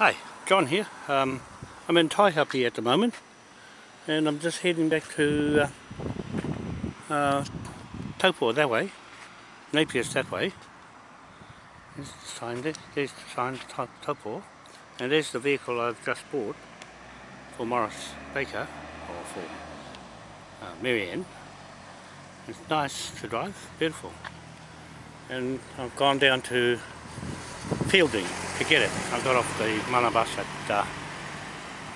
Hi, John here. Um, I'm in Taihape at the moment and I'm just heading back to uh, uh, Taupo that way. Napier's that way. There's the sign there. There's the sign Taupo and there's the vehicle I've just bought for Morris Baker or for uh, Marianne. It's nice to drive, beautiful. And I've gone down to Feilding to get it. I got off the ManaBus at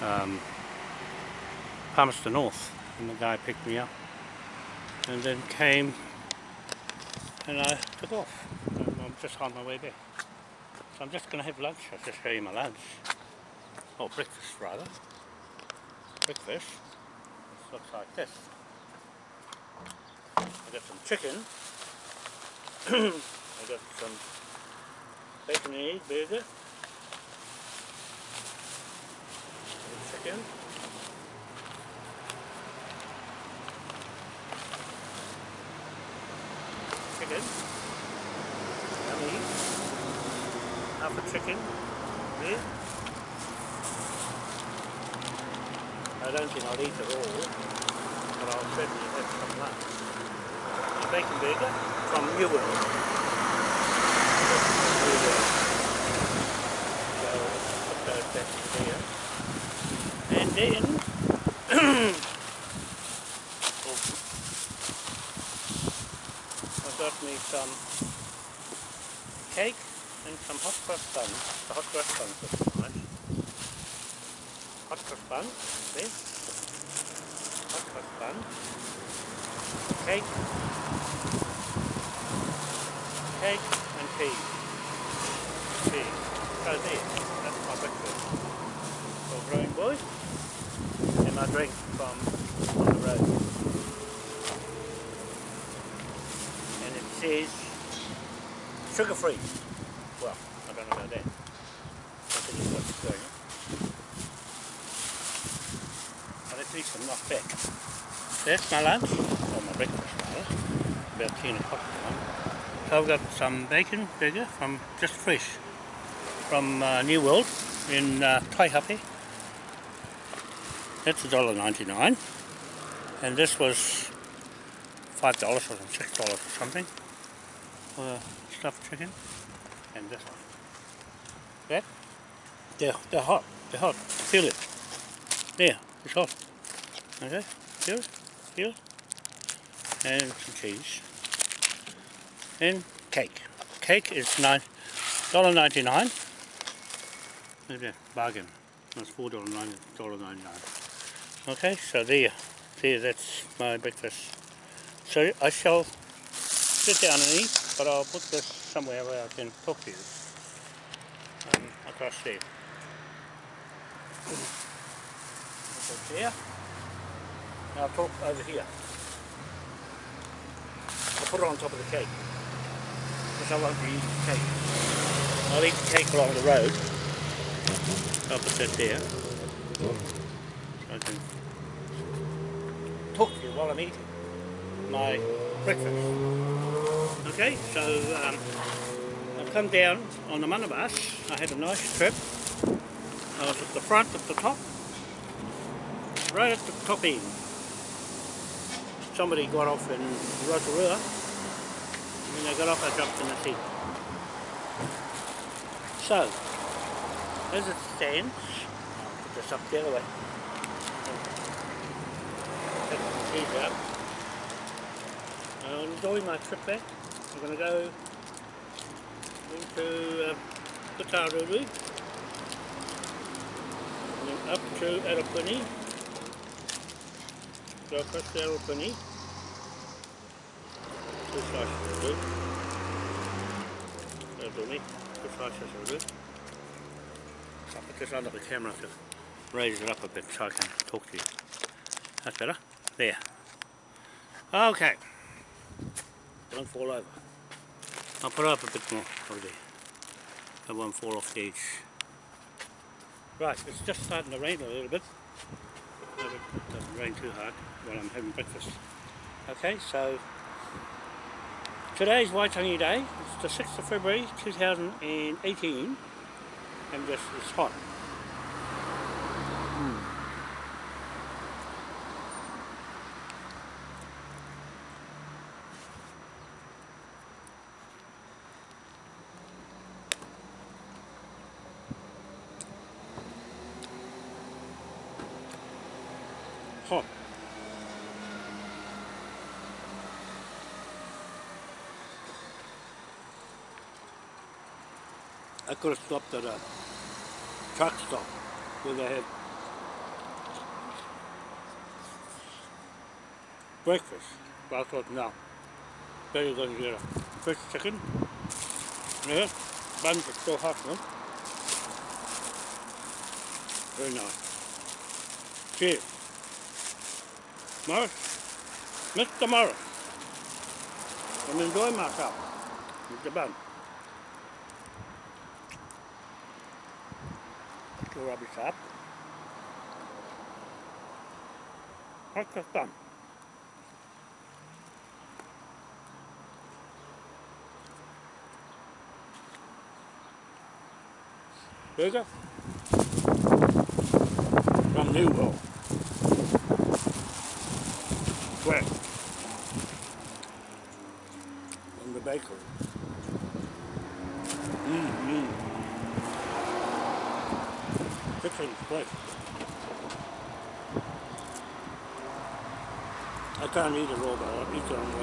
uh, um, Palmerston North and the guy picked me up and then came and I took off. I'm just on my way back. So I'm just going to have lunch. I'll just show you my lunch. Or breakfast rather. Breakfast. This looks like this. I got some chicken. I got some and egg burger. Chicken. Chicken. Yummy. Half a chicken. There. I don't think I'll eat it all, but I'll certainly have some lunch. A bacon burger from New World. And then oh, I got me some cake and some hot cross buns. The hot cross buns are nice. Hot cross bun, see? Hot cross bun. Cake. Cake and cheese. Cheese. So there, that's my breakfast for growing boys and my drink from on the road. And it says sugar free. Well, I don't know about that. I think it's what's going on. But at least I'm not back. That's my lunch, or my breakfast rather, about 10 o'clock now. So I've got some bacon burger from Just Fresh from uh, New World in uh, Taihape that's $1.99 and this was $5 or $6 or something for stuffed chicken and this one. That? They're, they're hot, they're hot, feel it. There, it's hot. Okay, feel it, feel it. And some cheese. And cake. Cake is $9.99. Maybe a bargain. That's $4.99. Okay, so there, there, that's my breakfast. So I shall sit down and eat, but I'll put this somewhere where I can talk to you. Um, across there. Put there. Now I'll talk over here. I'll put it on top of the cake. Because I won't the cake. I'll eat the cake along the road. That there. I can talk to you while I'm eating my breakfast. Okay, so um, I've come down on the ManaBus. I had a nice trip. I was at the front at the top, right at the top end. Somebody got off in Rotorua. When they got off, I jumped in the seat. So, as it stands, I'll put this up the other way. I'm enjoying my trip back. I'm going to go into uh, and then up to Arapuni. Go across to Arapuni. Two slices will do. Me. Two slices will do. I'll put this under the camera to raise it up a bit so I can talk to you. That's better. There. Okay. Don't fall over. I'll put up a bit more there. It won't fall off the edge. Right, it's just starting to rain a little bit. it doesn't rain too hard while I'm having breakfast. Okay, so today's Waitangi Day. It's the 6th of February 2018 and just it's. Hot. I could have stopped at a truck stop where they had breakfast. But I thought, no, better and get a fresh chicken. Yeah, buns are still hot, no? Very nice. Cheers. Morris, Mr. Morris, I'm enjoying myself with the. To rubbish up. Breakfast done. Burger from Newhall. Fresh from the bakery. Mmm, I can't eat it all, but I'll eat it on the.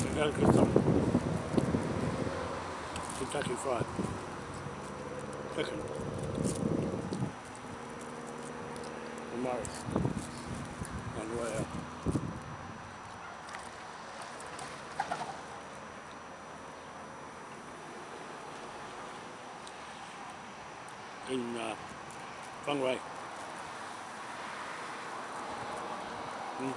I gotta get some Kentucky Fried Chicken. From Morris on the way out. in uh, Feng Wei. Mm.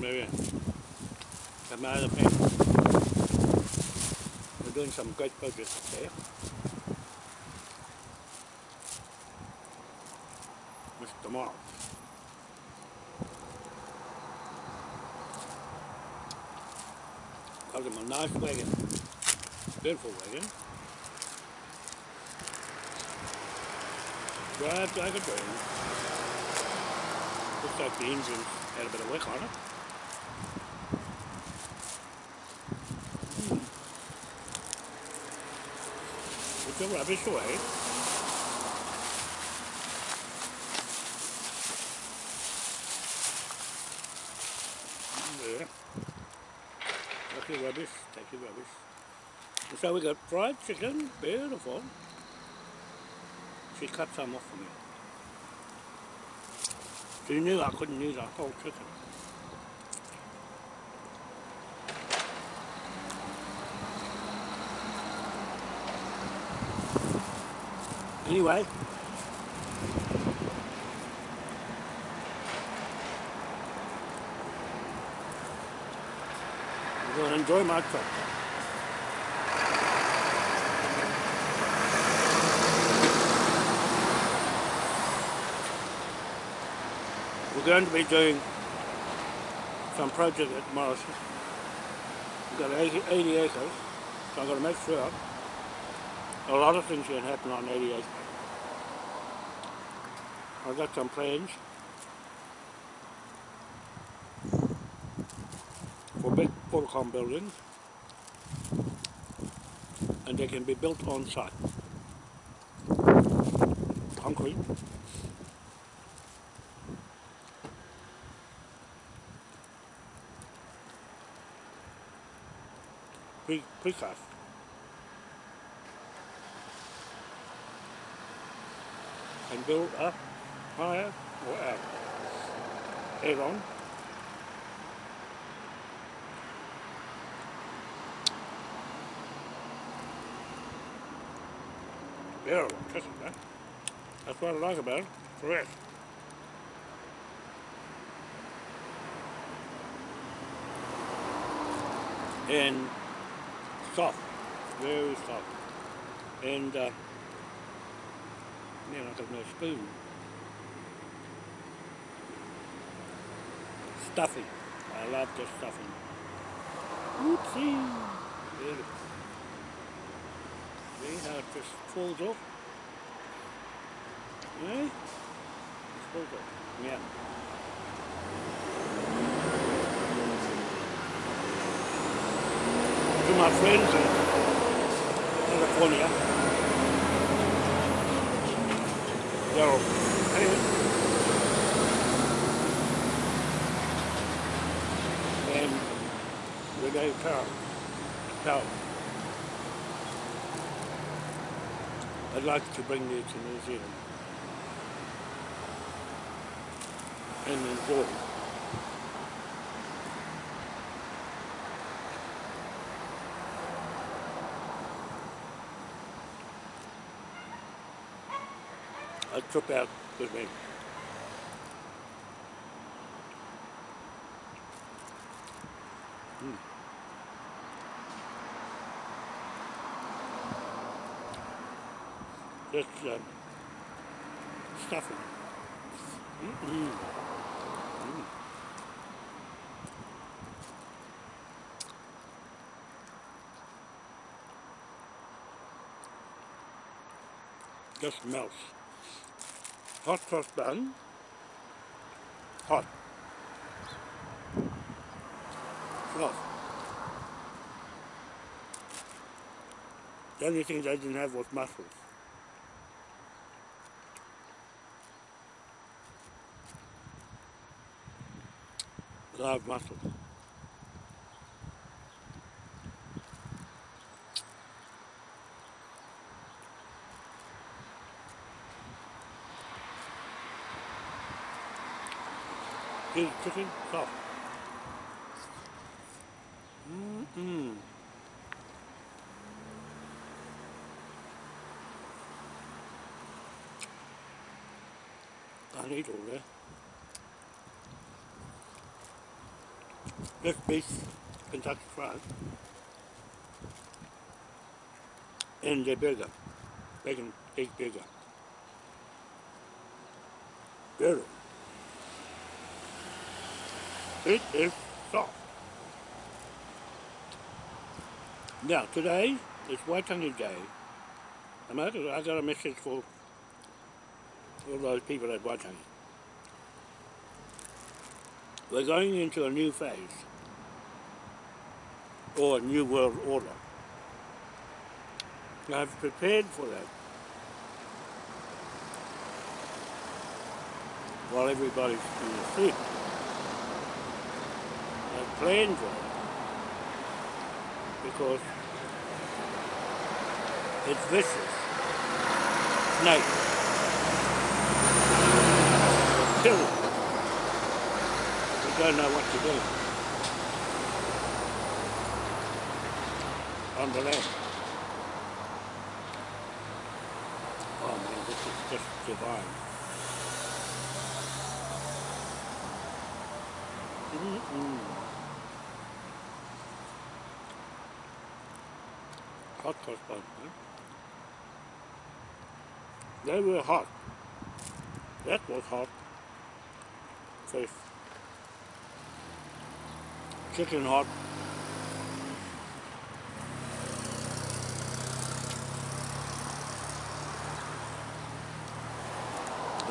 There, my other pen. We're doing some great projects there. Mr. Mark. Got him a nice wagon. Beautiful wagon. Drives like a dream. Looks like the engine had a bit of wick on it. Hmm. Put the rubbish away. There. Take rubbish, rubbish. So we got fried chicken, beautiful. She cut some off for me. She knew I couldn't use a whole chicken. Anyway, We're going to be doing some project at Morrison. We've got 80, 80 acres, so I'm going to make sure a lot of things can happen on 80 acres. I've got some plans for big Portacom buildings and they can be built on site. Concrete. Pre precast. And build up higher or out. On. It, man. That's what I like about it. Fresh. And soft. Very soft. And uh, man, I got no spoon. Stuffing. I love the stuffing. Oopsie. Beautiful. See how it just falls off? Eh? It falls off. Yeah. To my friends in California. They're anyway. And Renee Powell. Powell. I'd like to bring you to New Zealand and enjoy. A trip out with me. Just uh, stuffing. Mm-mm. Mm. Just melts. Hot cross bun. Hot. Soft. The only thing they didn't have was mussels. Mussels. Here's chicken soft. Mm-mm. Can't eat all that. This beef Kentucky Fried and the burger, bacon egg bigger. Beautiful. It is soft. Now today is Waitangi Day. I got, I got a message for all those people at Waitangi. We're going into a new phase or a new world order. I've prepared for that while everybody's asleep. I've planned for it because it's vicious, snake, killing. You don't know what to do. on the land. Oh man, this just. Mm -mm. Hot bun, huh? They were hot. That was hot. Fish. Chicken hot.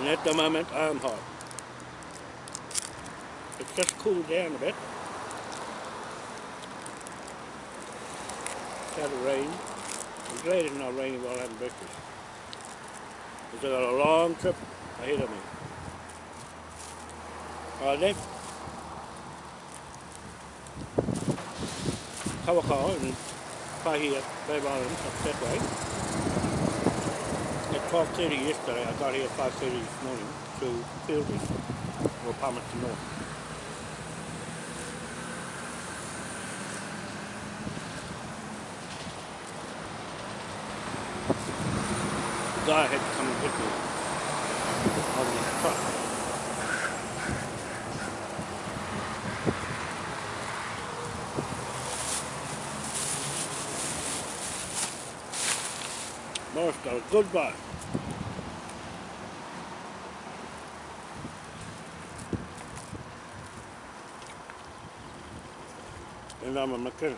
And at the moment I'm hot. It's just cooled down a bit. Started rain. I'm glad it's not raining while having breakfast. I've got a long trip ahead of me. I left Kawakawa and Paihia Bay Island up that way. 12.30 yesterday, I got here at 5.30 this morning to Feilding, or Palmerston North. The guy had to come and pick me on his truck. just got a good. And I'm a mechanic.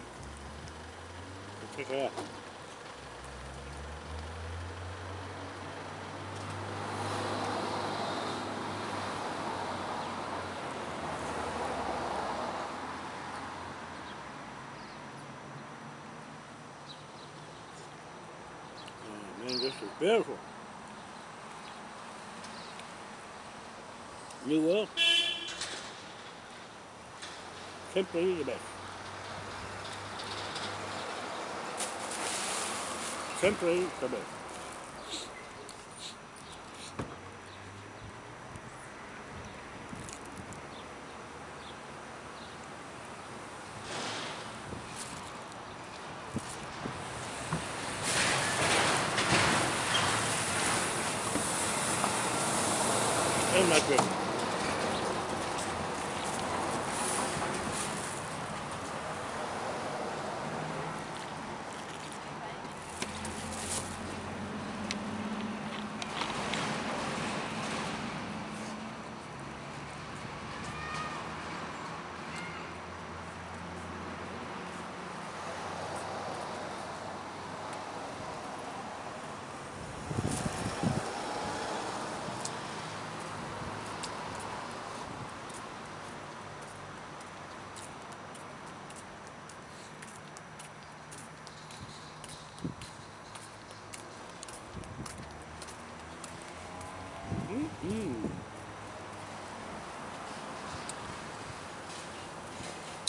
Check it out. Man, this is beautiful. New World. Simply the best. sempre aí também.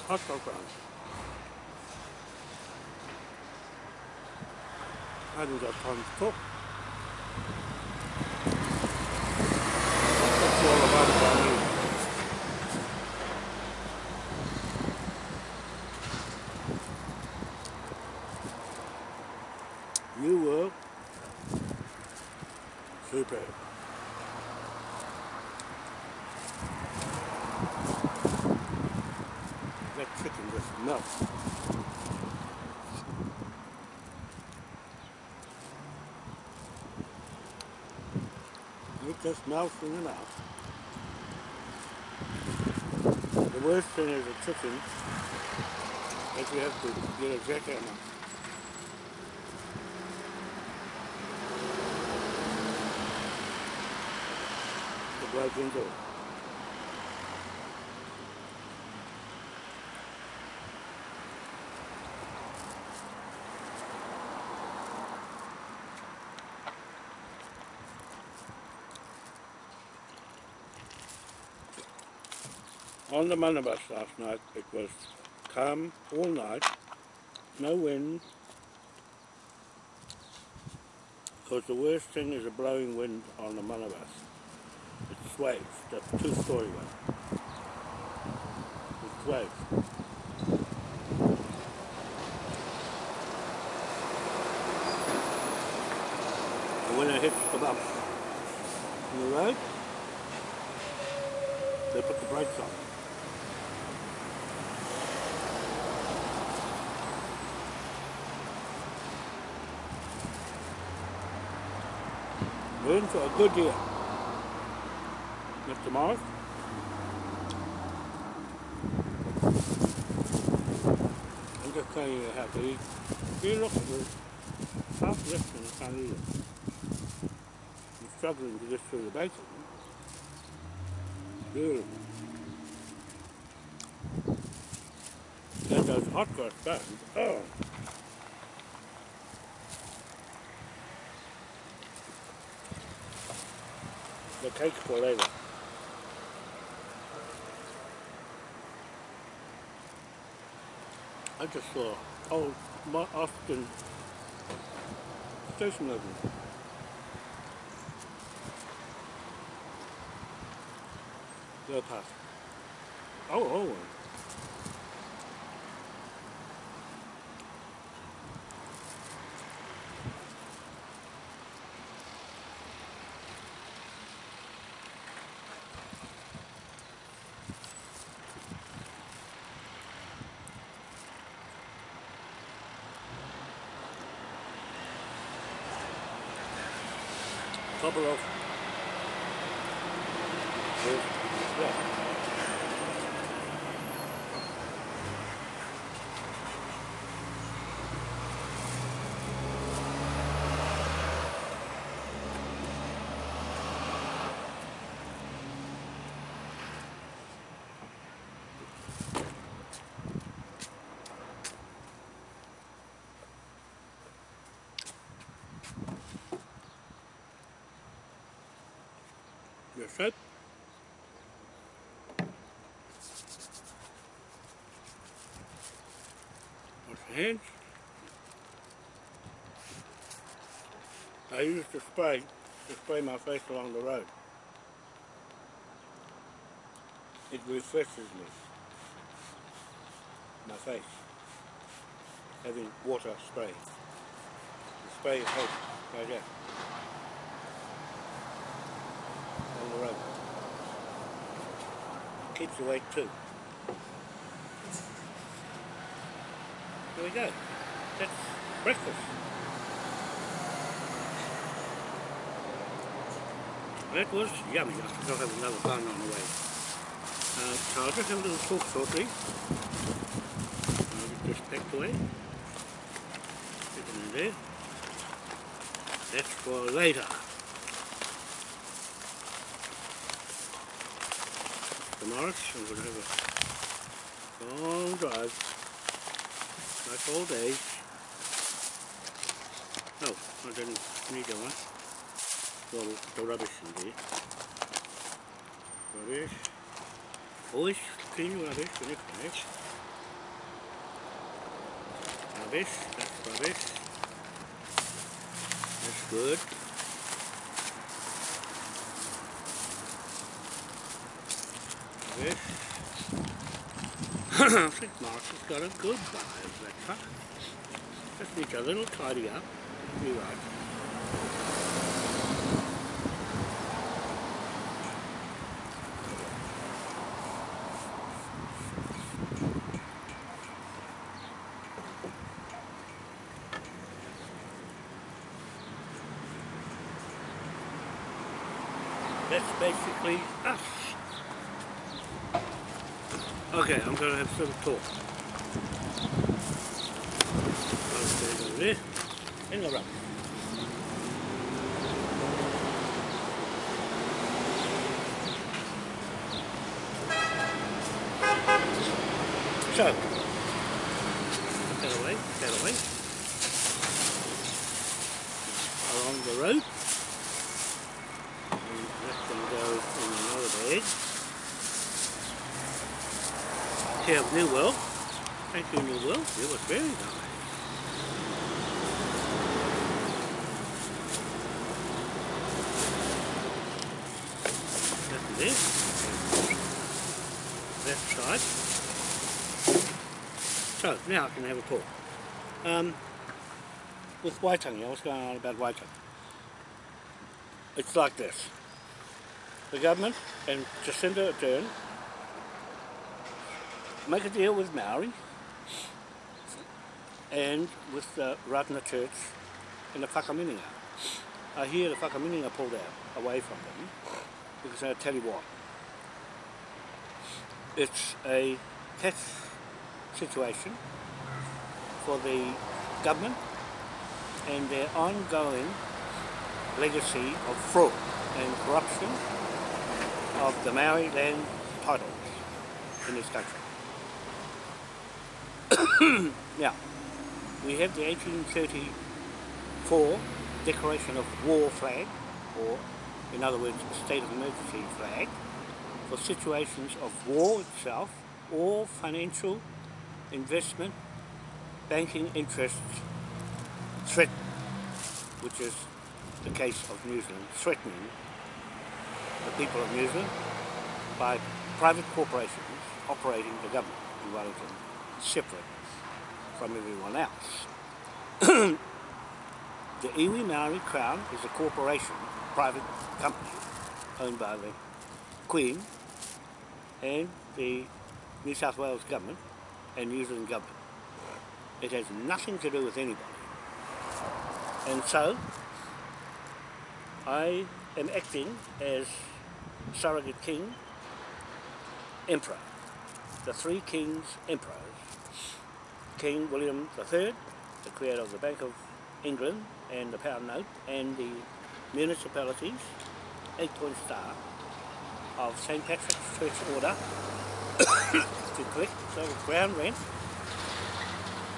Hot dog round. I haven't got time to cook. That's all about it by me. You were super. That chicken just melts. It just melts in the mouth. The worst thing is a chicken that you have to get a jackhammer. To break into it. On the minibus last night, it was calm all night, no wind. Because the worst thing is a blowing wind on the minibus. It sways, the two-story one. It sways. And when it hits the bump in the road, they put the brakes on. We're in for a good year. Mr. Morris? I'm just telling you how to eat. You look at the half left and I can't eat it. I'm struggling to get through the bacon. Beautiful. And those hot cross buns. Oh. Cake. I just saw old Ma- Austin station open. Go past. Oh, oh. couple Wash your. I use the spray to spray my face along the road. It refreshes me. My face. Having water spray. The spray hot, like that. On the road. Keeps you awake too. There we go. That's breakfast. That was yummy. I think I'll have another bun on the way. Uh, so I'll just have a little talk shortly. I'll get this packed away. Stick it in there. That's for later. To have a long drive. Nice all day. Oh, I didn't need that one. Well, the rubbish in there. Rubbish. Always clean rubbish when you finish. Rubbish, that's rubbish. That's good. Rubbish. I think Mark has got a good vibe, that truck. Just needs a little tidy up. Be right. That's basically us. Okay, I'm going to have some talk. Okay, over there. In the rubbish. So, put that away, put that away. Along the road. And let them go in another bag. Care of New World. Thank you, New World. It was very nice. It. Left side. So, now I can have a talk. Um, with Waitangi, I was going on about Waitangi. It's like this. The government and Jacinda Ardern make a deal with Maori and with the Ratana Church and the Whakaminenga. I hear the Whakaminenga pulled out away from them because I'll tell you what. It's a catch situation for the government and their ongoing legacy of fraud and corruption of the Maori land titles in this country. now, we have the 1834 declaration of war flag, or in other words, a state of emergency flag, for situations of war itself or financial investment banking interests threatened, which is the case of New Zealand, threatening the people of New Zealand by private corporations operating the government in Wellington, separate from everyone else. the Iwi Maori Crown is a corporation, private company, owned by the Queen and the New South Wales government and New Zealand government. It has nothing to do with anybody. And so, I am acting as surrogate king, emperor. The three kings emperors. King William III, the creator of the Bank of England and the pound note, and the municipalities, eight-point star of St. Patrick's Church Order to collect the ground rent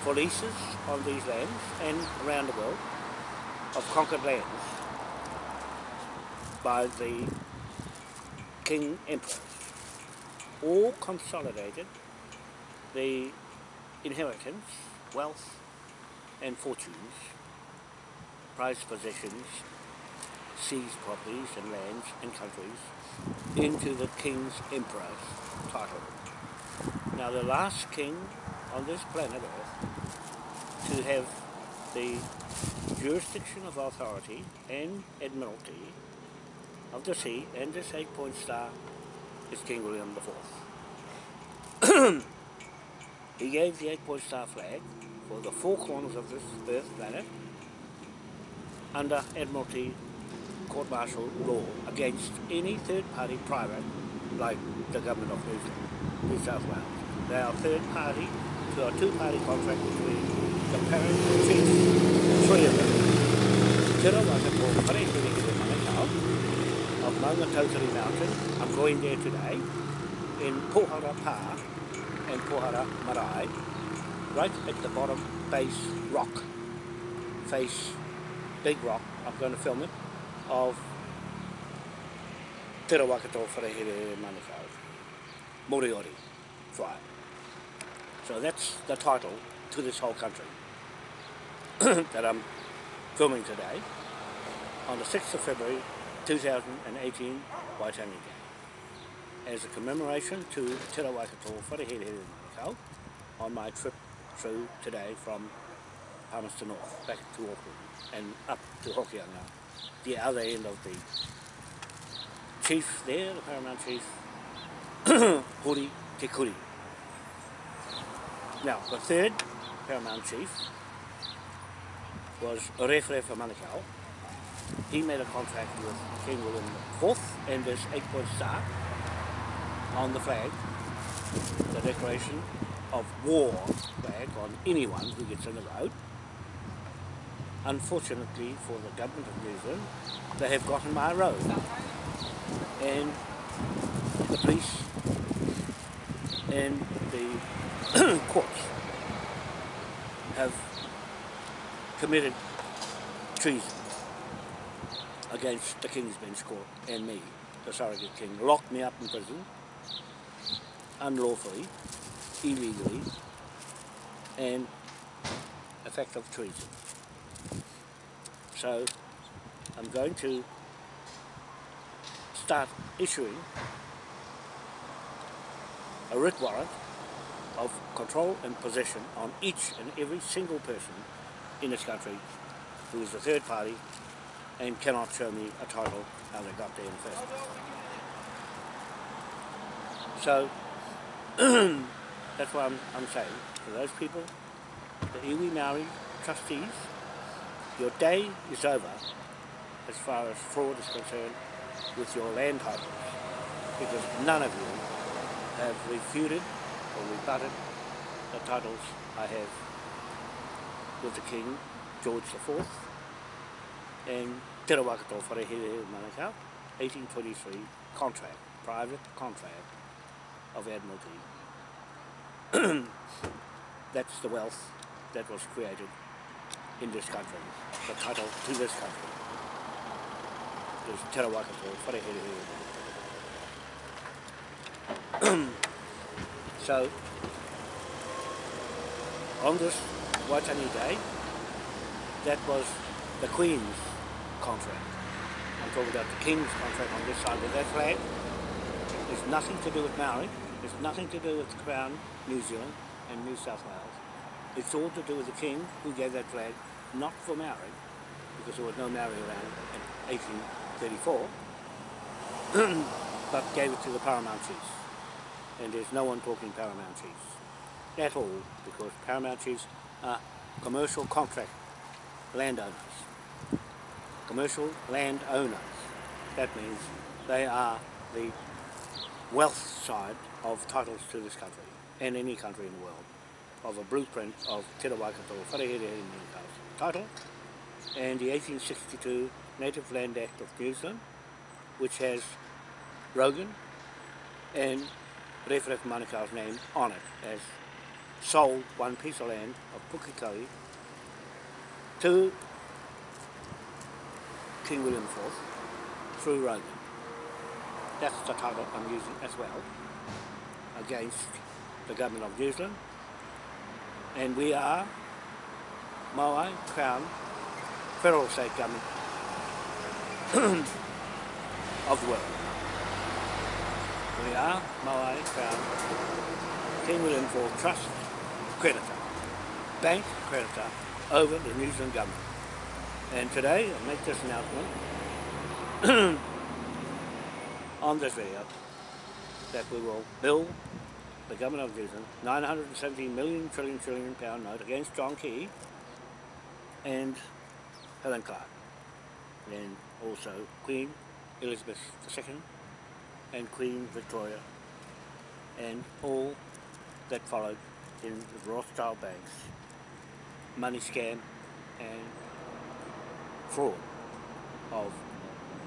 for leases on these lands and around the world of conquered lands by the King Emperor. All consolidated the inheritance, wealth and fortunes, prized possessions, seized properties and lands and countries into the King's Emperor's title. Now the last king on this planet Earth to have the jurisdiction of authority and admiralty of the sea and this eight-point star is King William IV. he gave the eight-point star flag for the four corners of this earth planet under Admiralty court martial law against any third party private like the government of New, New South Wales. They are third party to a two party contract between the parent chiefs, three of them. Wakapo Wharehere Manukau of Maungatautari Mountain. I'm going there today in Pohara Pa and Pohara Marae, right at the bottom base rock, face big rock. I'm going to film it of Te tō Wharehere Manukau, Moriori tribe. So that's the title to this whole country that I'm filming today on the 6th of February 2018 Waitangi Day. As a commemoration to Te Rawakato Wharehere Manukau on my trip through today from Palmerston North back to Auckland and up to Hokianga the other end of the chief there, the paramount chief, Hori Te Kuri. Now, the third paramount chief was Orefre for Manukau. He made a contract with King William IV and this eight-point star on the flag, the declaration of war flag on anyone who gets in the road unfortunately for the government of New Zealand, they have gotten my road. And the police and the courts have committed treason against the King's Bench Court and me, the surrogate king, locked me up in prison unlawfully, illegally, and a fact of treason. So I'm going to start issuing a writ warrant of control and possession on each and every single person in this country who is a third party and cannot show me a title how they got there in the first place. So that's what I'm, I'm saying for those people, the iwi Maori trustees your day is over as far as fraud is concerned with your land because none of you have refuted or rebutted the titles I have with the King, George IV, and Te Rawakato Wharehere Manukau, 1823 contract, private contract of Admiralty. That's the wealth that was created in this country, the title to this country is Te Rawakato Wharehere. so, on this Waitangi Day, that was the Queen's contract. I'm talking about the King's contract on this side of that flag. It's nothing to do with Maori. It's nothing to do with the Crown, New Zealand and New South Wales. It's all to do with the king who gave that flag, not for Maori, because there was no Maori around in 1834, but gave it to the Paramount Chiefs. And there's no one talking Paramount Chiefs at all, because Paramount Chiefs are commercial contract landowners. commercial landowners. That means they are the wealth side of titles to this country and any country in the world of a blueprint of Te Waikato Wharehere title and the 1862 Native Land Act of New Zealand which has Rogan and Rewharewha Manukau's name on it as sold one piece of land of Pukekohe to King William IV through Rogan. That's the title I'm using as well against the government of New Zealand and we are Maui Crown federal state government of the world. We are Maui Crown King William IV Trust creditor, bank creditor over the New Zealand government. And today I make this announcement on this video that we will bill the government of New Zealand 917 million trillion trillion pound note against John Key and Helen Clark and also Queen Elizabeth II and Queen Victoria and all that followed in the Rothschild banks money scam and fraud of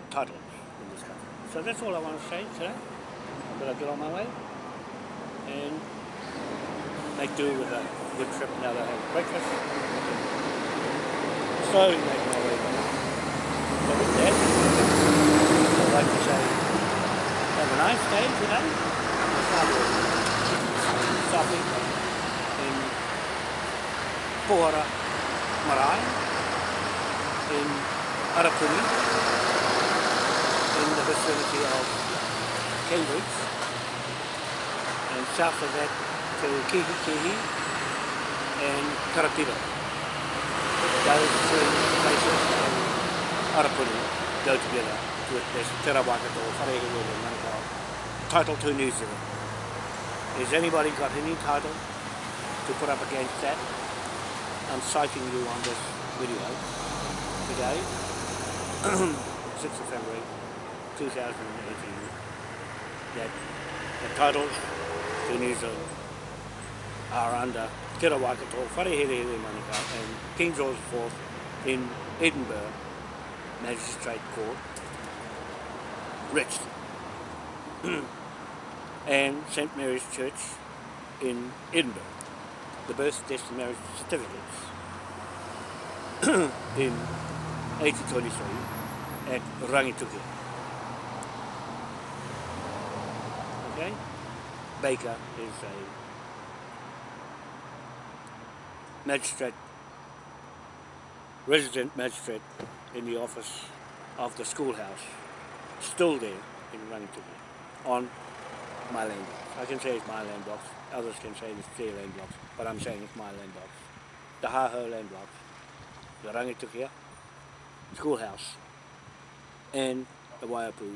titles in this country. So that's all I want to say today. I'm going to get on my way and make do with a good trip now that I have breakfast. Slowly make my way back. So with that, I'd like to say have a nice day today. Softly in Pohara Marae in Arapuni in the vicinity of Cambridge south of that to Kihi Kihi and Karapiro. Those three places in Arapuni go together with this Te Rawakato, and Manukau, title to New Zealand. Has anybody got any title to put up against that? I'm citing you on this video today, 6th of February 2018, that the titles Zealand are under Te Rawakato, Wharehere Manukau and King George IV in Edinburgh Magistrate Court, Richmond, and St Mary's Church in Edinburgh, the birth, death and marriage certificates in 1823 at Rangitukia. Okay? Baker is a magistrate, resident magistrate in the office of the schoolhouse, still there in Rangitukia, on my land box. I can say it's my land box, others can say it's their land box, but I'm saying it's my land box. The Haho land box, the Rangitukia, schoolhouse and the Waiapu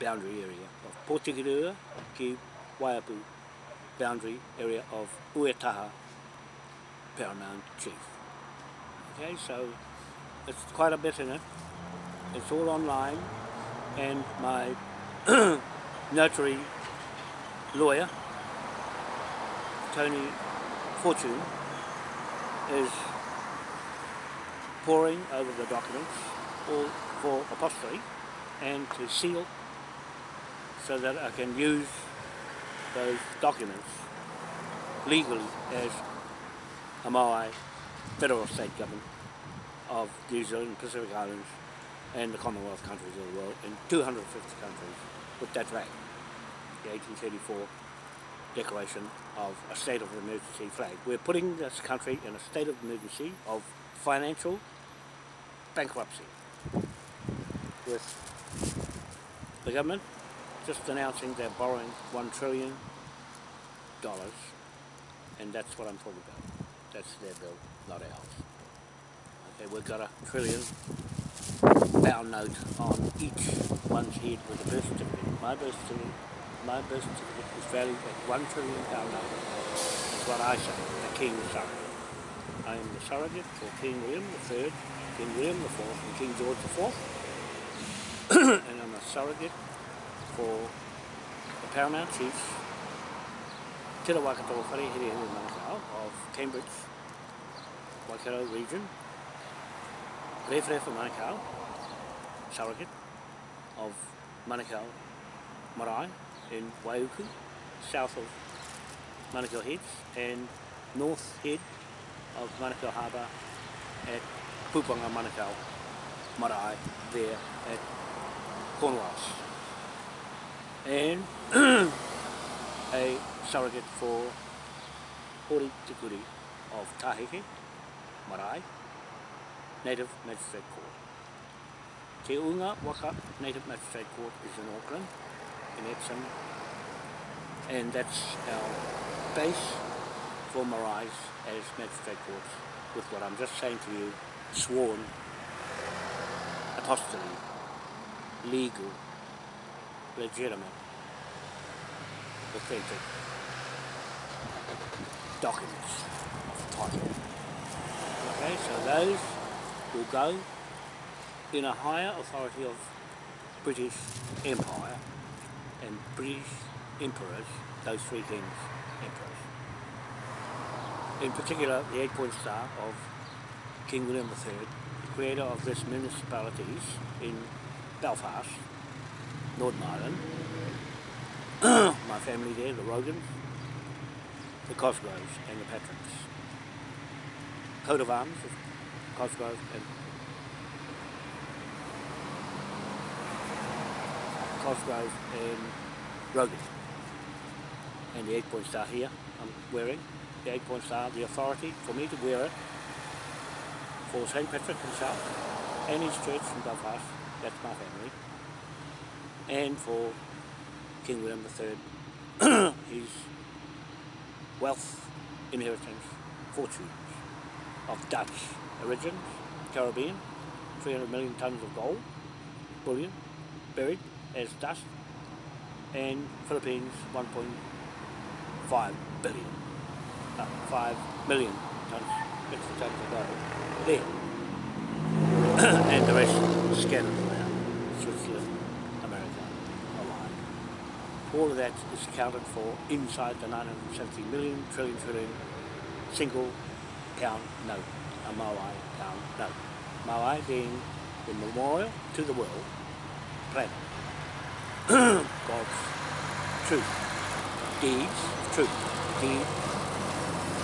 boundary area of Potikirua ki Waiapu boundary area of Uetaha Paramount Chief. Okay, so it's quite a bit in it. It's all online and my notary lawyer, Tony Fortune, is poring over the documents all for apostrophe and to seal so that I can use those documents legally as a Maui federal state government of New Zealand, Pacific Islands and the Commonwealth countries of the world in 250 countries with that flag, the 1834 declaration of a state of emergency flag. We're putting this country in a state of emergency of financial bankruptcy with the government just announcing they're borrowing one trillion dollars and that's what I'm talking about. That's their bill, not ours. Okay, we've got a trillion pound note on each one's head with a birth certificate. My birth certificate, my birth certificate is valued at one trillion pound note. That's what I say, the King surrogate. I am the surrogate for King William III King William IV and King George IV. and I'm a surrogate for the paramount Chief, Te Rawakato Wharehere Manukau of Cambridge, Waikato region, Rewhere for Manukau, surrogate of Manukau Marae in Waiuku, south of Manukau Heads, and north head of Manukau Harbour at Pupanga Manukau Marae there at Cornwallis. And a surrogate for Hori Tikuri of Taheke, Marae, Native Magistrate Court. Te Unga Waka Native Magistrate Court is in Auckland, in Epsom, and that's our base for Marae as Magistrate Courts with what I'm just saying to you, sworn, apostolate, legal, legitimate, authentic documents of title. Okay, so those will go in a higher authority of British Empire and British emperors, those three kings, emperors. In particular, the eight-point star of King William III, the creator of this municipalities in Belfast, Northern Ireland, my family there, the Rogans, the Cosgroves and the Patricks. Coat of arms of Cosgrove and Cosgrove and Rogan. And the eight point star here I'm wearing, the eight point star, the authority for me to wear it for St. Patrick himself and his church in Belfast, that's my family, and for King William III, his wealth, inheritance, fortunes of Dutch origins, Caribbean, 300 million tons of gold, bullion, buried as dust, and Philippines 1.5 billion, uh, 5 million tons, extra tons of gold there. and the rest scattered All of that is accounted for inside the 970 million trillion trillion single pound note, a Maui pound note. Maui being the memorial to the world planet. God's truth, deeds, truth, deed,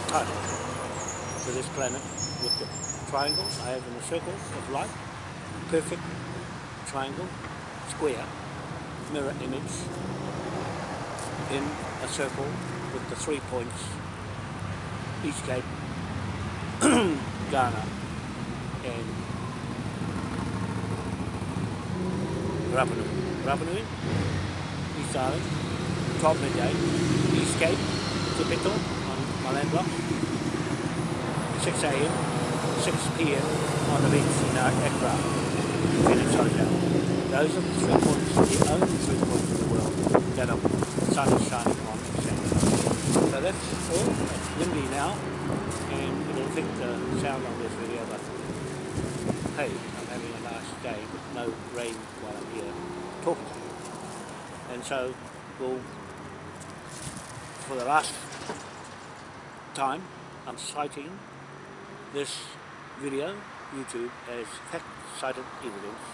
title to this planet with the triangle I have in a circle of light, perfect triangle, square, mirror image in a circle with the three points, East Cape, Ghana and Rapa Nui. East Island, 12 midday, East Cape, Tipito on my land block, 6 a.m., 6 p.m. on the beach in our aircraft, Hotel. Those are the three points, the only three points in the world that are sun is shining on and setting. So that's all, it's windy now, and it'll affect the sound on this video, but hey, I'm having a nice day with no rain while I'm here talking to you. And so we'll, for the last time, I'm citing this video, YouTube, as fact-cited evidence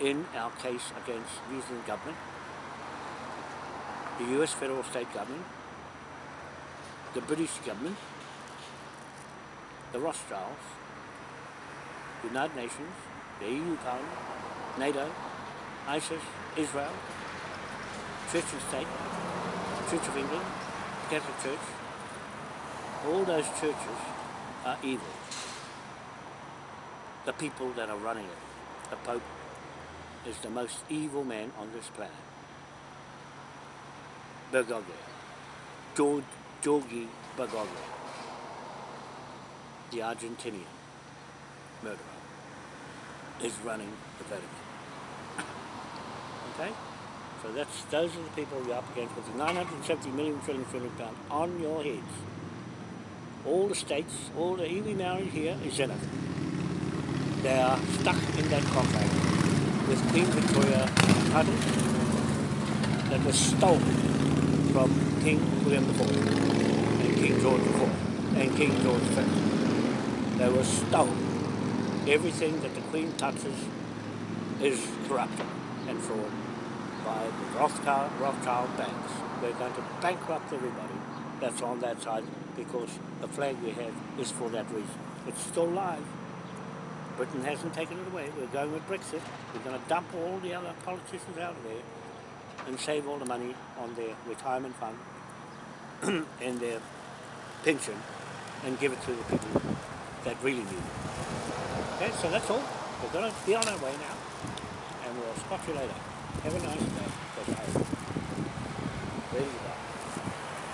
in our case against New Zealand government, the US federal state government, the British government, the Rothschilds, the United Nations, the EU Parliament, NATO, ISIS, Israel, Church and State, Church of England, Catholic Church, all those churches are evil. The people that are running it, the Pope, is the most evil man on this planet. Bergoglio, George, Georgi Bergoglio, the Argentinian murderer, is running the Vatican. Okay? So that's those are the people you're up against with the 970 million trillion trillion pound on your heads. All the states, all the iwi Maori here is in it. they are stuck in that contract with Queen Victoria title that was stolen from King William IV and King George IV and King George V. They were stolen. Everything that the Queen touches is corrupted and fraud by the Rothschild, Rothschild banks. We're going to bankrupt everybody that's on that side because the flag we have is for that reason. It's still live. Britain hasn't taken it away. We're going with Brexit. We're going to dump all the other politicians out of there and save all the money on their retirement fund and their pension and give it to the people that really need it. Okay, so that's all. We're going to be on our way now and we'll spot you later. Have a nice day because I'm go.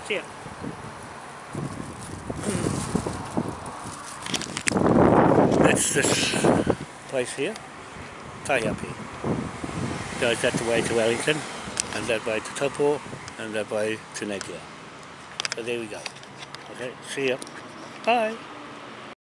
See ya. That's this place here, Taihape. Goes that the way to Wellington, and that by to and that by to. So there we go. Okay, see ya. Bye.